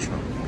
Smoked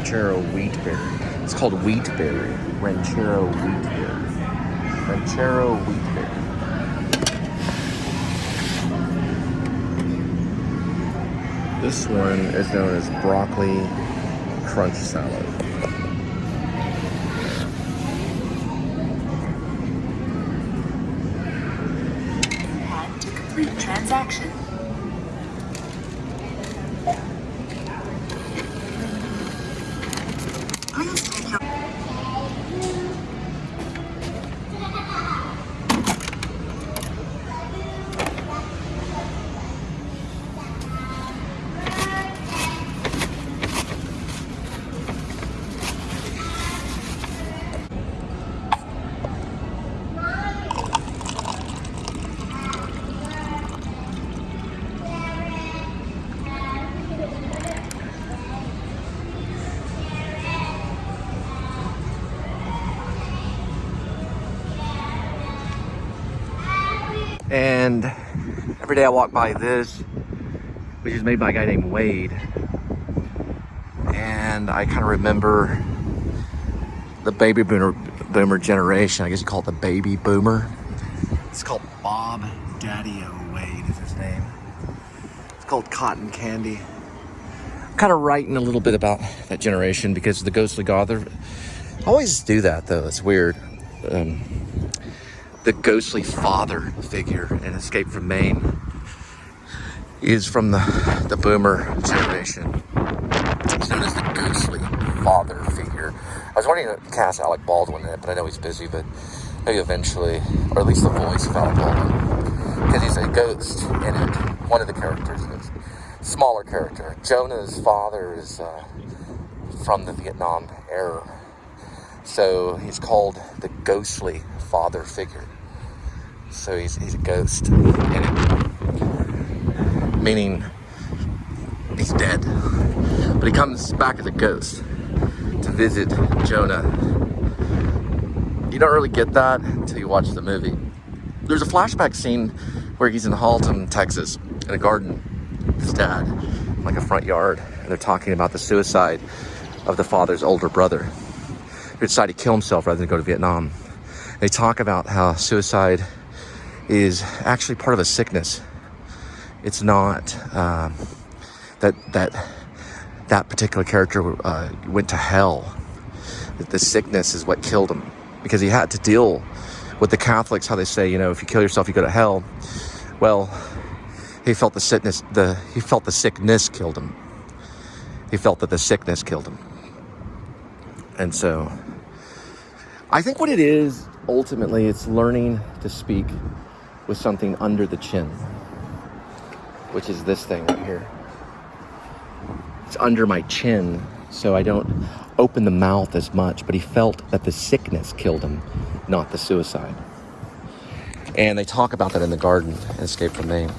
Ranchero Wheatberry. It's called Wheatberry. Ranchero Wheatberry. Ranchero Wheatberry. This one is known as broccoli crunch salad. Every day I walk by this, which is made by a guy named Wade. And I kind of remember the baby boomer, boomer generation. I guess you call it the baby boomer. It's called Bob Daddy O Wade is his name. It's called Cotton Candy. I'm kind of writing a little bit about that generation because the Ghostly God, they're- I always do that though. It's weird. Um, the ghostly father figure in Escape from Maine is from the, the boomer generation. He's known as the ghostly father figure. I was wanting to cast Alec Baldwin in it, but I know he's busy, but maybe eventually, or at least the voice of Alec Baldwin, because he's a ghost in it. One of the characters is smaller character. Jonah's father is uh, from the Vietnam era. So he's called the ghostly father figure. So he's, he's a ghost in it. Meaning he's dead. But he comes back as a ghost to visit Jonah. You don't really get that until you watch the movie. There's a flashback scene where he's in Haltom, Texas, in a garden with his dad, like a front yard, and they're talking about the suicide of the father's older brother who decided to kill himself rather than go to Vietnam. They talk about how suicide is actually part of a sickness. It's not um, that that that particular character uh, went to hell. The sickness is what killed him because he had to deal with the Catholics. How they say, you know, if you kill yourself, you go to hell. Well, he felt the sickness. The he felt the sickness killed him. He felt that the sickness killed him. And so I think what it is ultimately it's learning to speak with something under the chin, which is this thing right here. It's under my chin, so I don't open the mouth as much, but he felt that the sickness killed him, not the suicide. And they talk about that in the garden, Escape from Maine.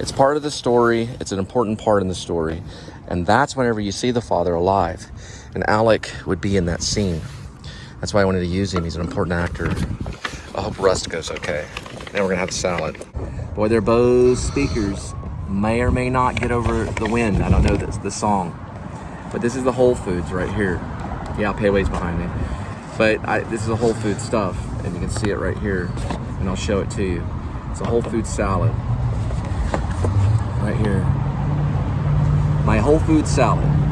It's part of the story, it's an important part in the story. And that's whenever you see the father alive. And Alec would be in that scene. That's why I wanted to use him. He's an important actor. I hope Rust goes okay. Now we're gonna have the salad. Boy, they're Bose speakers. May or may not get over the wind. I don't know this the song. But this is the Whole Foods right here. Yeah, Pei Wei's behind me. But I, this is a Whole Food stuff, and you can see it right here. And I'll show it to you. It's a Whole Food salad. Right here. My Whole Food salad.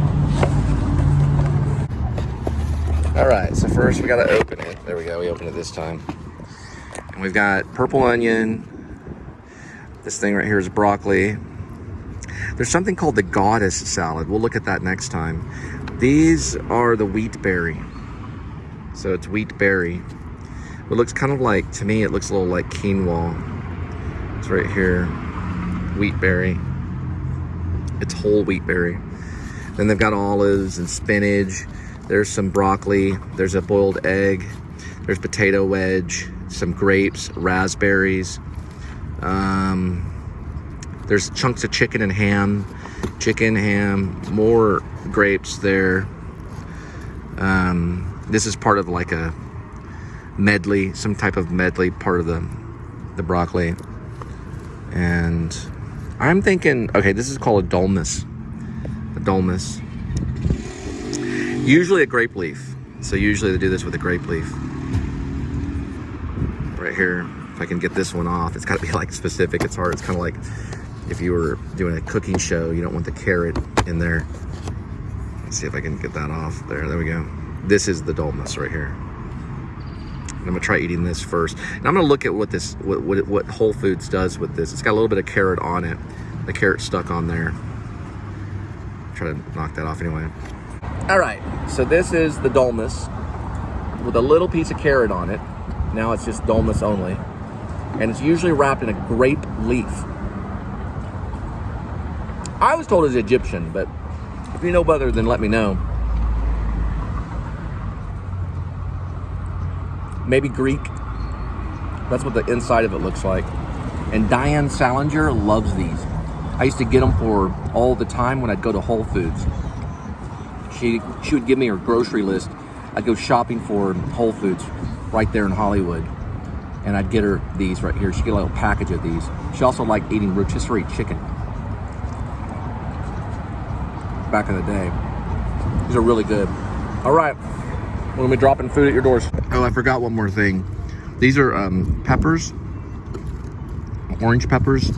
All right, so first we gotta open it. There we go, we opened it this time. And we've got purple onion. This thing right here is broccoli. There's something called the goddess salad. We'll look at that next time. These are the wheat berry. So it's wheat berry. It looks kind of like, to me, it looks a little like quinoa. It's right here, wheat berry. It's whole wheat berry. Then they've got olives and spinach. There's some broccoli. There's a boiled egg. There's potato wedge, some grapes, raspberries. Um, there's chunks of chicken and ham, chicken, ham, more grapes there. Um, this is part of like a medley, some type of medley part of the the broccoli. And I'm thinking, okay, this is called a dolmas. A dolmas. Usually a grape leaf. So usually they do this with a grape leaf. Right here, if I can get this one off, it's got to be like specific. It's hard. It's kind of like if you were doing a cooking show, you don't want the carrot in there. Let's see if I can get that off there. There we go. This is the dolmas right here. I'm gonna try eating this first. And I'm gonna look at what this, what, what, what Whole Foods does with this. It's got a little bit of carrot on it. The carrot stuck on there. Try to knock that off anyway. All right, so this is the dolmas with a little piece of carrot on it. Now it's just dolmas only. And it's usually wrapped in a grape leaf. I was told it's Egyptian, but if you know better, then let me know. maybe Greek. That's what the inside of it looks like. And Diane Salinger loves these. I used to get them for all the time when I'd go to Whole Foods. She, she would give me her grocery list. I'd go shopping for Whole Foods right there in Hollywood. And I'd get her these right here. She'd get a little package of these. She also liked eating rotisserie chicken. Back in the day. These are really good. All right, when we dropping food at your doors. Oh, I forgot one more thing. These are um, peppers, orange peppers.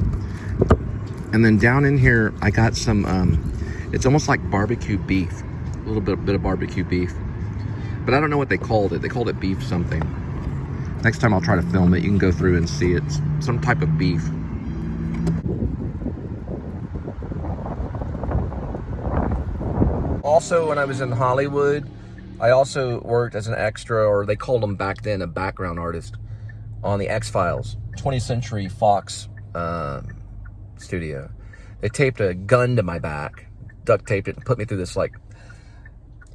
And then down in here, I got some, um, it's almost like barbecue beef. A little bit, bit of barbecue beef. But I don't know what they called it. They called it beef something. Next time I'll try to film it. You can go through and see it. It's some type of beef. Also, when I was in Hollywood, I also worked as an extra, or they called them back then, a background artist on the X-Files, 20th Century Fox um, studio. They taped a gun to my back, duct taped it, and put me through this like,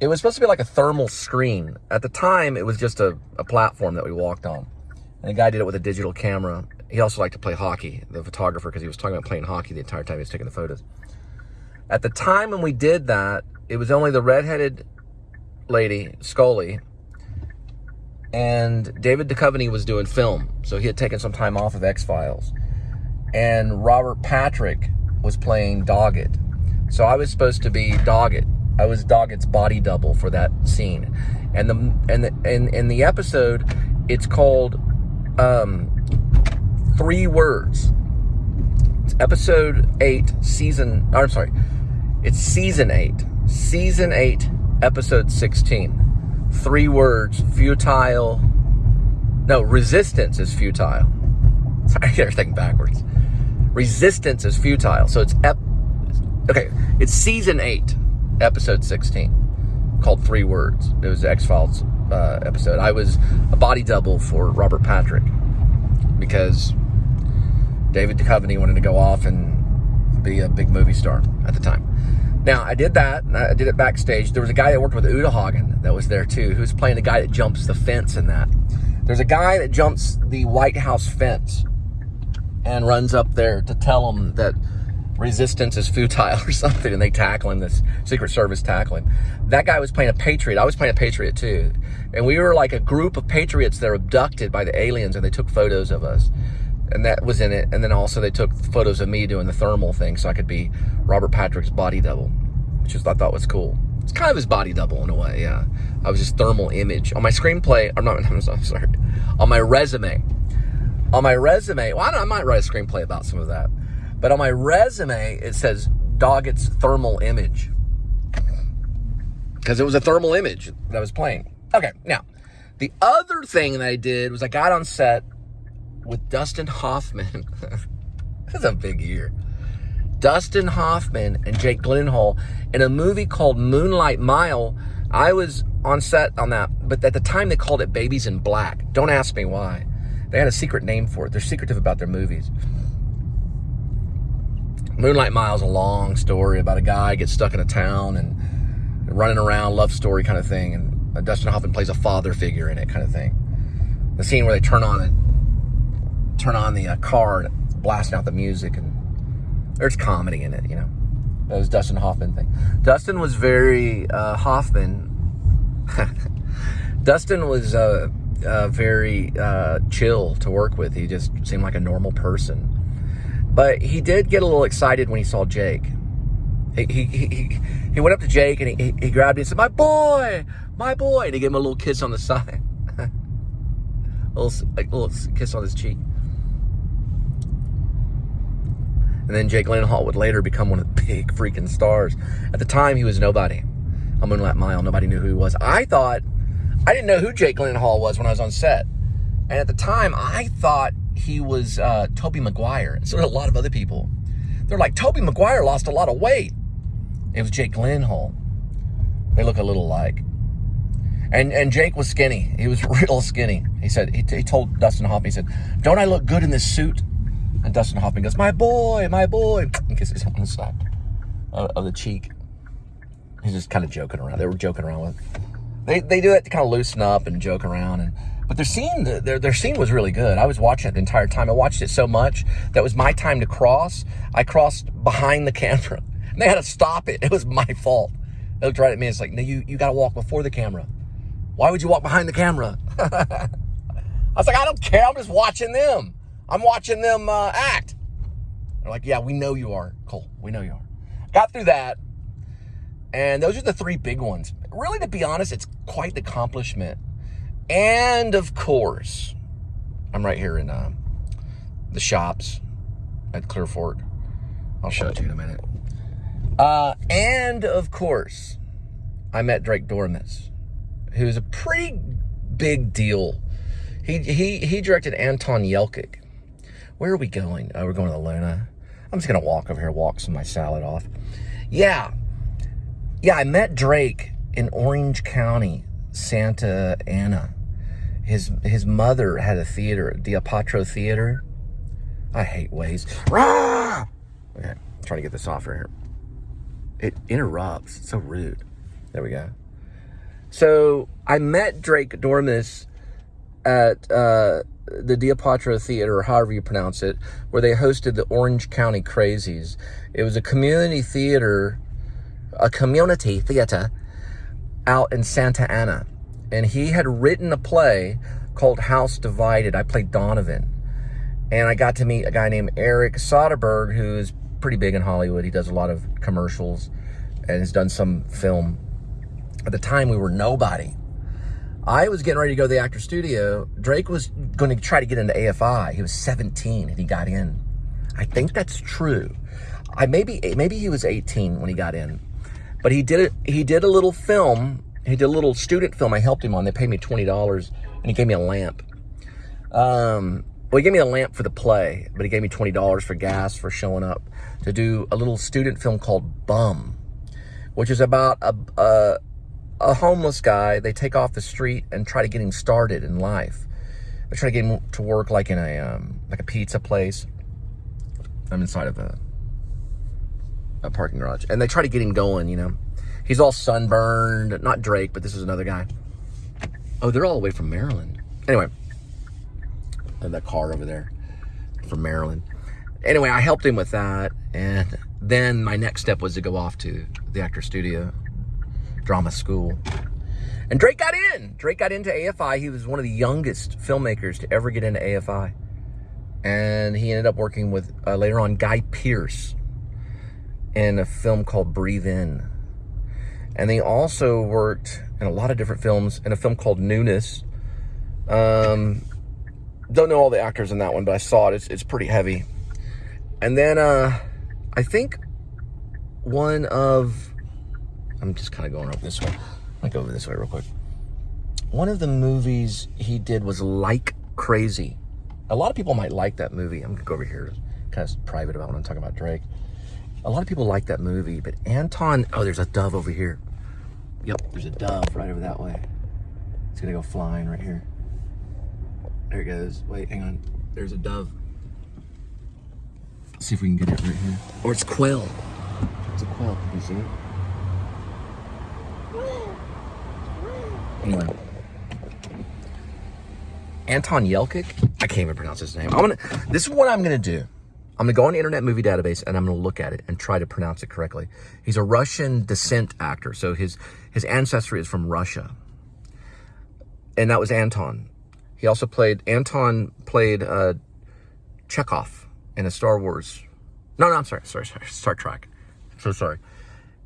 it was supposed to be like a thermal screen. At the time, it was just a, a platform that we walked on. And the guy did it with a digital camera. He also liked to play hockey, the photographer, because he was talking about playing hockey the entire time he was taking the photos. At the time when we did that, it was only the redheaded lady, Scully, and David Duchovny was doing film, so he had taken some time off of X Files, and Robert Patrick was playing Doggett, so I was supposed to be Doggett. I was Doggett's body double for that scene, and the and the and in the episode, it's called um, three words. It's episode eight, season. I'm sorry, it's season eight, season eight episode 16. Three words, futile. No, resistance is futile. Sorry, everything backwards. Resistance is futile. So it's ep okay, it's season eight, episode 16, called Three Words. It was the X-Files uh, episode. I was a body double for Robert Patrick because David Duchovny wanted to go off and be a big movie star at the time. Now, I did that, and I did it backstage. There was a guy that worked with Uta Hagen that was there too, who's playing the guy that jumps the fence in that. There's a guy that jumps the White House fence and runs up there to tell him that resistance is futile or something, and they tackle him. This Secret Service tackle him. That guy was playing a patriot. I was playing a patriot too, and we were like a group of patriots that were abducted by the aliens, and they took photos of us, and that was in it. And then also they took photos of me doing the thermal thing, so I could be Robert Patrick's body double, which I thought was cool. It's kind of his body double in a way, yeah. I was his thermal image on my screenplay. I'm not. I'm sorry. On my resume, on my resume. Well, I, I might write a screenplay about some of that. But on my resume, it says Doggett's thermal image. Because it was a thermal image that I was playing. Okay, now, the other thing that I did was I got on set with Dustin Hoffman. That's a big year. Dustin Hoffman and Jake Gyllenhaal in a movie called Moonlight Mile. I was on set on that, but at the time they called it Babies in Black. Don't ask me why. They had a secret name for it. They're secretive about their movies. Moonlight Mile is a long story about a guy gets stuck in a town and running around, love story kind of thing. And Dustin Hoffman plays a father figure in it, kind of thing. The scene where they turn on it, turn on the uh, car and blasting out the music, and there's comedy in it, you know. That was Dustin Hoffman thing. Dustin was very uh, Hoffman. Dustin was uh, uh, very uh, chill to work with. He just seemed like a normal person. But he did get a little excited when he saw Jake. He, he, he, he went up to Jake and he, he grabbed him and said, My boy, my boy. And he gave him a little kiss on the side. a, little, a little kiss on his cheek. And then Jake Gyllenhaal would later become one of the big freaking stars. At the time, he was nobody. On Moonlight Mile, nobody knew who he was. I thought, I didn't know who Jake Gyllenhaal was when I was on set. And at the time, I thought he was uh, Tobey Maguire. And so did a lot of other people. They're like, Tobey Maguire lost a lot of weight. It was Jake Gyllenhaal. They look a little alike. And and Jake was skinny. He was real skinny. He said he, he told Dustin Hoffman. He said, "Don't I look good in this suit?" And Dustin Hoffman goes, "My boy, my boy," and kisses him on the side of, of the cheek. He's just kind of joking around. They were joking around with. They they do it to kind of loosen up and joke around and but their scene, their, their scene was really good. I was watching it the entire time. I watched it so much that was my time to cross. I crossed behind the camera. And they had to stop it. It was my fault. They looked right at me. It's like, no, you, you got to walk before the camera. Why would you walk behind the camera? I was like, I don't care. I'm just watching them. I'm watching them uh, act. They're like, yeah, we know you are, Cole. We know you are. Got through that. And those are the three big ones. Really, to be honest, it's quite the accomplishment and of course, I'm right here in uh, the shops at Clear Fork. I'll show it to you in a minute. Uh, and of course, I met Drake Doremus, who's a pretty big deal. He he he directed Anton Yelchin. Where are we going? Oh, we're going to Luna. I'm just gonna walk over here, walk some of my salad off. Yeah, yeah. I met Drake in Orange County, Santa Ana his his mother had a theater, Diapatro Theater. I hate ways. Rah! Okay, I'm trying to get this off right here. It interrupts. It's so rude. There we go. So I met Drake Doremus at uh, the Diapatro Theater, or however you pronounce it, where they hosted the Orange County Crazies. It was a community theater, a community theater out in Santa Ana and he had written a play called House Divided. I played Donovan. And I got to meet a guy named Eric Soderberg, who is pretty big in Hollywood. He does a lot of commercials and has done some film. At the time, we were nobody. I was getting ready to go to the actor studio. Drake was going to try to get into AFI. He was 17 and he got in. I think that's true. I maybe maybe he was 18 when he got in, but he did it. He did a little film he did a little student film I helped him on. They paid me $20 and he gave me a lamp. Um, well, he gave me a lamp for the play, but he gave me $20 for gas for showing up to do a little student film called Bum, which is about a, a, a homeless guy. They take off the street and try to get him started in life. They try to get him to work like in a, um, like a pizza place. I'm inside of a, a parking garage. And they try to get him going, you know. He's all sunburned. Not Drake, but this is another guy. Oh, they're all the way from Maryland. Anyway, of that car over there from Maryland. Anyway, I helped him with that, and then my next step was to go off to the actor studio, drama school. And Drake got in. Drake got into AFI. He was one of the youngest filmmakers to ever get into AFI. And he ended up working with, uh, later on, Guy Pearce in a film called Breathe In. And they also worked in a lot of different films in a film called Newness. Um, don't know all the actors in that one, but I saw it. It's, it's pretty heavy. And then uh, I think one of, I'm just kind of going up this way. I'll go over this way real quick. One of the movies he did was Like Crazy. A lot of people might like that movie. I'm gonna go over here, kind of private about when I'm talking about Drake. A lot of people like that movie, but Anton, oh, there's a dove over here. Yep, there's a dove right over that way. It's gonna go flying right here. There it goes. Wait, hang on. There's a dove. Let's see if we can get it right here. Or it's quail. It's a quail. Can you see it? Anyway. Anton Yelkic. I can't even pronounce his name. I'm gonna. This is what I'm gonna do. I'm gonna go on the Internet Movie Database and I'm gonna look at it and try to pronounce it correctly. He's a Russian descent actor, so his his ancestry is from Russia, and that was Anton. He also played Anton played uh, Chekov in a Star Wars. No, no, I'm sorry, sorry, sorry, Star Trek. So sorry.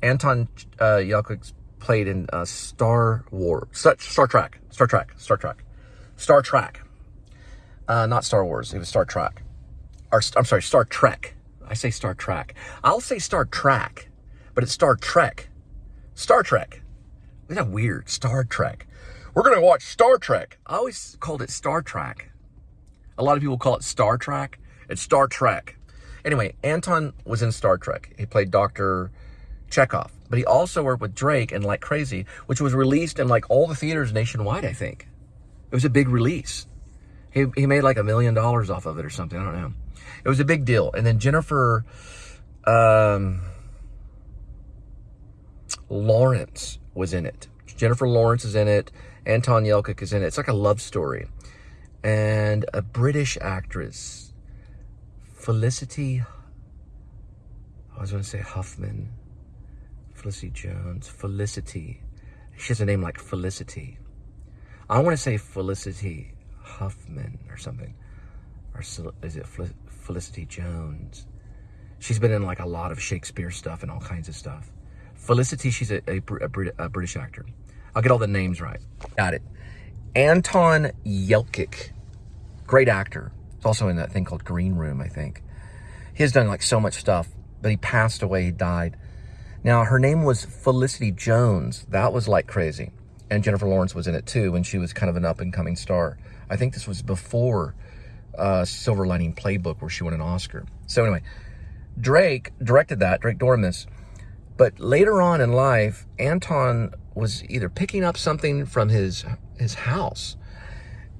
Anton uh, Yelkic played in uh, Star Wars, Star, Star Trek, Star Trek, Star Trek, Star Trek. Uh, not Star Wars. It was Star Trek. Or I'm sorry, Star Trek. I say Star Trek. I'll say Star Trek, but it's Star Trek. Star Trek. Isn't that weird? Star Trek. We're gonna watch Star Trek. I always called it Star Trek. A lot of people call it Star Trek. It's Star Trek. Anyway, Anton was in Star Trek. He played Dr. Chekov, but he also worked with Drake and Like Crazy, which was released in like all the theaters nationwide, I think. It was a big release. He, he made like a million dollars off of it or something. I don't know. It was a big deal. And then Jennifer um, Lawrence was in it. Jennifer Lawrence is in it. Anton Yelkic is in it. It's like a love story. And a British actress, Felicity, I was going to say Huffman, Felicity Jones, Felicity. She has a name like Felicity. I want to say Felicity Huffman or something. Or is it Felicity Jones? She's been in like a lot of Shakespeare stuff and all kinds of stuff. Felicity, she's a, a, a, a British actor. I'll get all the names right. Got it. Anton Yelkic, great actor. He's also in that thing called Green Room, I think. He has done like so much stuff, but he passed away, he died. Now, her name was Felicity Jones. That was like crazy. And Jennifer Lawrence was in it too when she was kind of an up and coming star. I think this was before uh, Silver Lining Playbook where she won an Oscar. So anyway, Drake directed that, Drake Doremus. But later on in life, Anton was either picking up something from his his house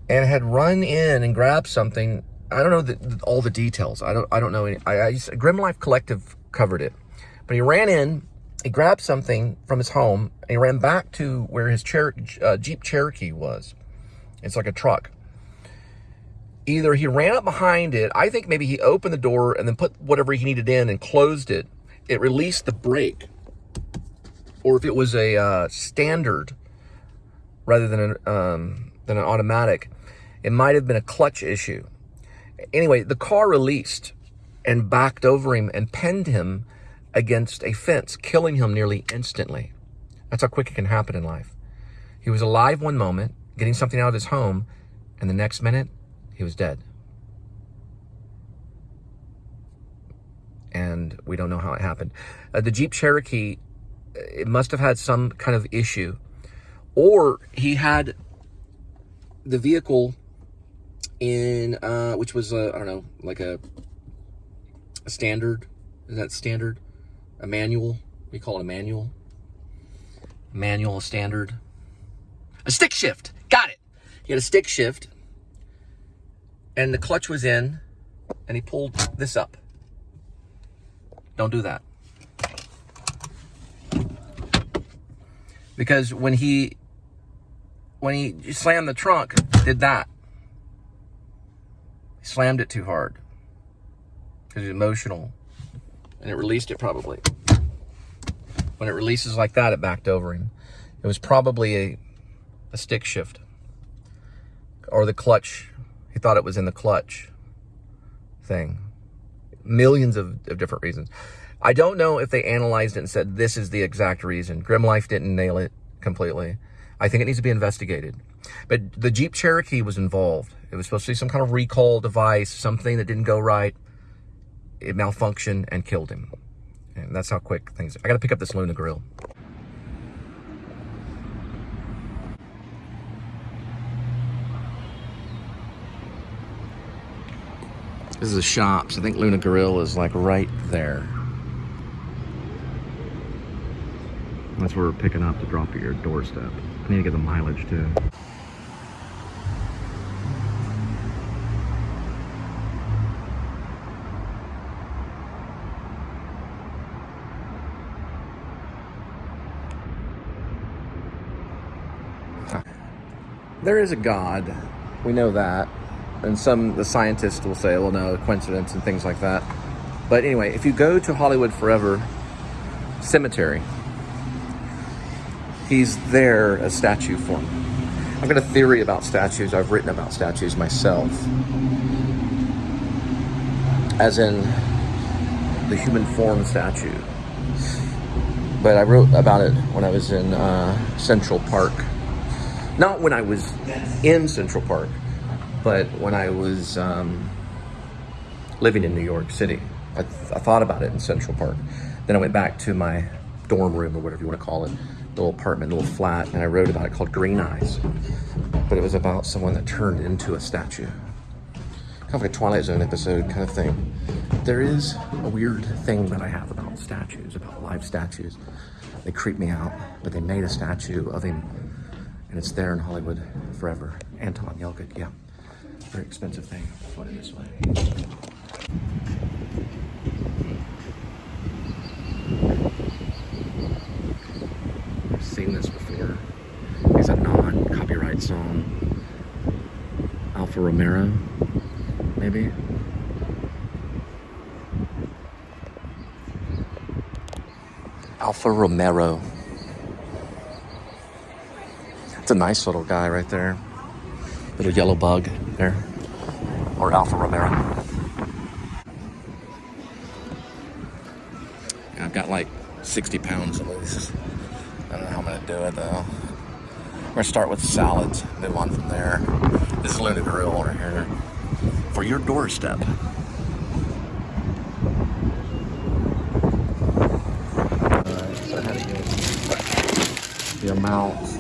and had run in and grabbed something. I don't know the, all the details. I don't I don't know any. I, I used, Grim Life Collective covered it, but he ran in, he grabbed something from his home, and he ran back to where his uh, Jeep Cherokee was. It's like a truck. Either he ran up behind it. I think maybe he opened the door and then put whatever he needed in and closed it. It released the brake or if it was a uh, standard rather than an, um, than an automatic, it might have been a clutch issue. Anyway, the car released and backed over him and pinned him against a fence, killing him nearly instantly. That's how quick it can happen in life. He was alive one moment, getting something out of his home, and the next minute, he was dead. And we don't know how it happened. Uh, the Jeep Cherokee it must have had some kind of issue. Or he had the vehicle in, uh, which was, I don't know, like a, a standard. Is that standard? A manual? We call it a manual. Manual, standard. A stick shift. Got it. He had a stick shift. And the clutch was in. And he pulled this up. Don't do that. because when he when he slammed the trunk, did that. He slammed it too hard because it's emotional, and it released it probably. When it releases like that, it backed over him. It was probably a a stick shift or the clutch. Thought it was in the clutch thing. Millions of, of different reasons. I don't know if they analyzed it and said this is the exact reason. Grimlife didn't nail it completely. I think it needs to be investigated. But the Jeep Cherokee was involved. It was supposed to be some kind of recall device, something that didn't go right. It malfunctioned and killed him. And that's how quick things. I got to pick up this Luna grill. This is the shops. I think Luna Grill is like right there. That's where we're picking up to drop at your doorstep. I need to get the mileage too. There is a God. We know that. And some, the scientists will say, well, no, coincidence and things like that. But anyway, if you go to Hollywood Forever Cemetery, he's there a statue for form. I've got a theory about statues. I've written about statues myself. As in the human form statue. But I wrote about it when I was in uh, Central Park. Not when I was in Central Park, but when I was um, living in New York City. I, th I thought about it in Central Park. Then I went back to my dorm room or whatever you want to call it, the little apartment, the little flat, and I wrote about it called Green Eyes. But it was about someone that turned into a statue. Kind of like a Twilight Zone episode kind of thing. There is a weird thing that I have about statues, about live statues. They creep me out, but they made a statue of him, and it's there in Hollywood forever. Anton Yelchin, yeah. Very expensive thing. Put it this way. I've seen this before. It's a non-copyright song. Alfa Romero, maybe? Alfa Romero. It's a nice little guy right there. Little yellow bug there. Or Alfa Romero. I've got like 60 pounds at least. I don't know how I'm gonna do it though. We're gonna start with salads, move on from there. This is Luna Grill over here for your doorstep. Alright, so how to get the amount